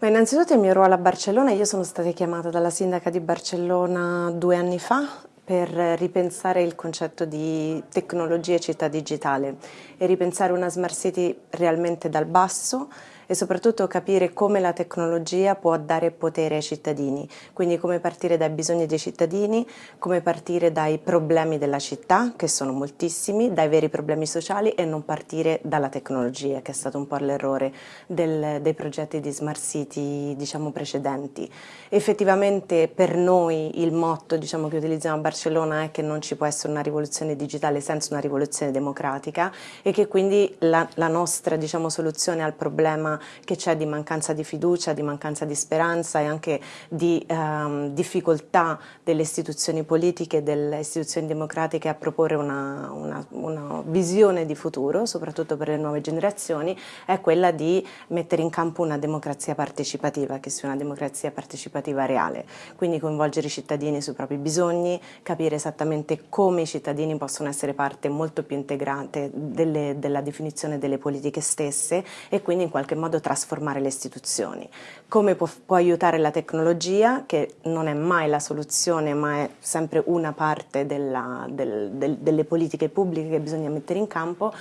Beh, innanzitutto il mio ruolo a Barcellona, io sono stata chiamata dalla sindaca di Barcellona due anni fa per ripensare il concetto di tecnologia e città digitale e ripensare una smart city realmente dal basso e soprattutto capire come la tecnologia può dare potere ai cittadini, quindi come partire dai bisogni dei cittadini, come partire dai problemi della città, che sono moltissimi, dai veri problemi sociali e non partire dalla tecnologia, che è stato un po' l'errore dei progetti di smart city diciamo, precedenti. Effettivamente per noi il motto diciamo, che utilizziamo a Barcellona è che non ci può essere una rivoluzione digitale senza una rivoluzione democratica e che quindi la, la nostra diciamo, soluzione al problema che c'è di mancanza di fiducia, di mancanza di speranza e anche di ehm, difficoltà delle istituzioni politiche, delle istituzioni democratiche a proporre una, una, una visione di futuro, soprattutto per le nuove generazioni, è quella di mettere in campo una democrazia partecipativa, che sia una democrazia partecipativa reale, quindi coinvolgere i cittadini sui propri bisogni, capire esattamente come i cittadini possono essere parte molto più integrante delle, della definizione delle politiche stesse e quindi in qualche modo modo trasformare le istituzioni. Come può, può aiutare la tecnologia, che non è mai la soluzione, ma è sempre una parte della, del, del, delle politiche pubbliche che bisogna mettere in campo,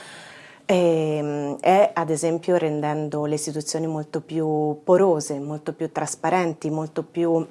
ehm, è ad esempio rendendo le istituzioni molto più porose, molto più trasparenti, molto più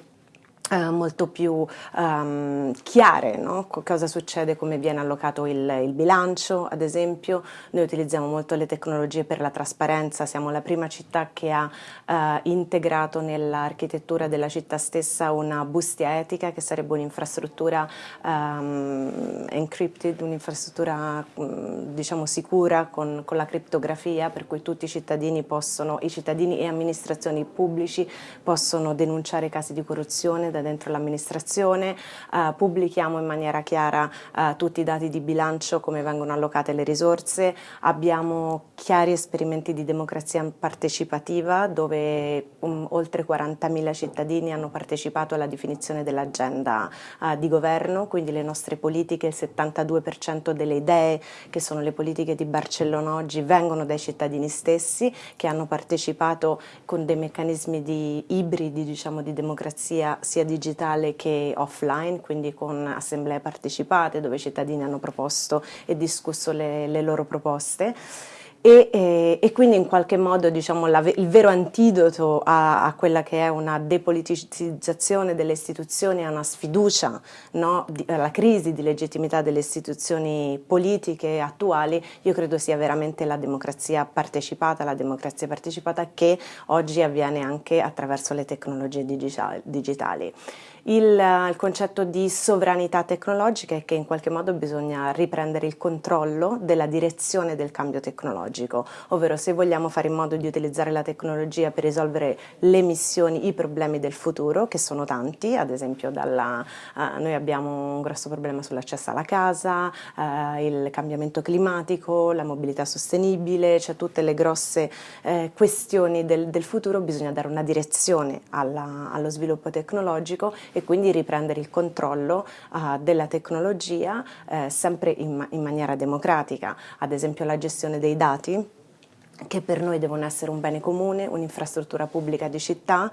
Uh, molto più um, chiare, no? cosa succede, come viene allocato il, il, bilancio ad esempio, noi utilizziamo molto le tecnologie per la trasparenza, siamo la prima città che ha uh, integrato nell'architettura della città stessa una bustia etica che sarebbe un'infrastruttura um, encrypted, un'infrastruttura um, diciamo sicura con, con, la criptografia per cui tutti i cittadini possono, i cittadini e amministrazioni pubblici possono denunciare casi di corruzione da dentro l'amministrazione, eh, pubblichiamo in maniera chiara eh, tutti i dati di bilancio, come vengono allocate le risorse, abbiamo chiari esperimenti di democrazia partecipativa dove um, oltre 40.000 cittadini hanno partecipato alla definizione dell'agenda eh, di governo, quindi le nostre politiche, il 72% delle idee che sono le politiche di Barcellona oggi vengono dai cittadini stessi che hanno partecipato con dei meccanismi di ibridi diciamo, di democrazia sia digitale che offline, quindi con assemblee partecipate dove i cittadini hanno proposto e discusso le, le loro proposte. E, e, e, quindi in qualche modo diciamo, la, il vero antidoto a, a, quella che è una depoliticizzazione delle istituzioni, a una sfiducia, no, di, alla crisi di legittimità delle istituzioni politiche attuali, io credo sia veramente la democrazia partecipata, la democrazia partecipata che oggi avviene anche attraverso le tecnologie digitali. Il, il, concetto di sovranità tecnologica è che in qualche modo bisogna riprendere il controllo della direzione del cambio tecnologico, ovvero se vogliamo fare in modo di utilizzare la tecnologia per risolvere le missioni, i problemi del futuro, che sono tanti, ad esempio dalla, uh, noi abbiamo un grosso problema sull'accesso alla casa, uh, il cambiamento climatico, la mobilità sostenibile, cioè tutte le grosse eh, questioni del, del, futuro, bisogna dare una direzione alla, allo sviluppo tecnologico e quindi riprendere il controllo uh, della tecnologia eh, sempre in, in maniera democratica, ad esempio la gestione dei dati che per noi devono essere un bene comune, un'infrastruttura pubblica di città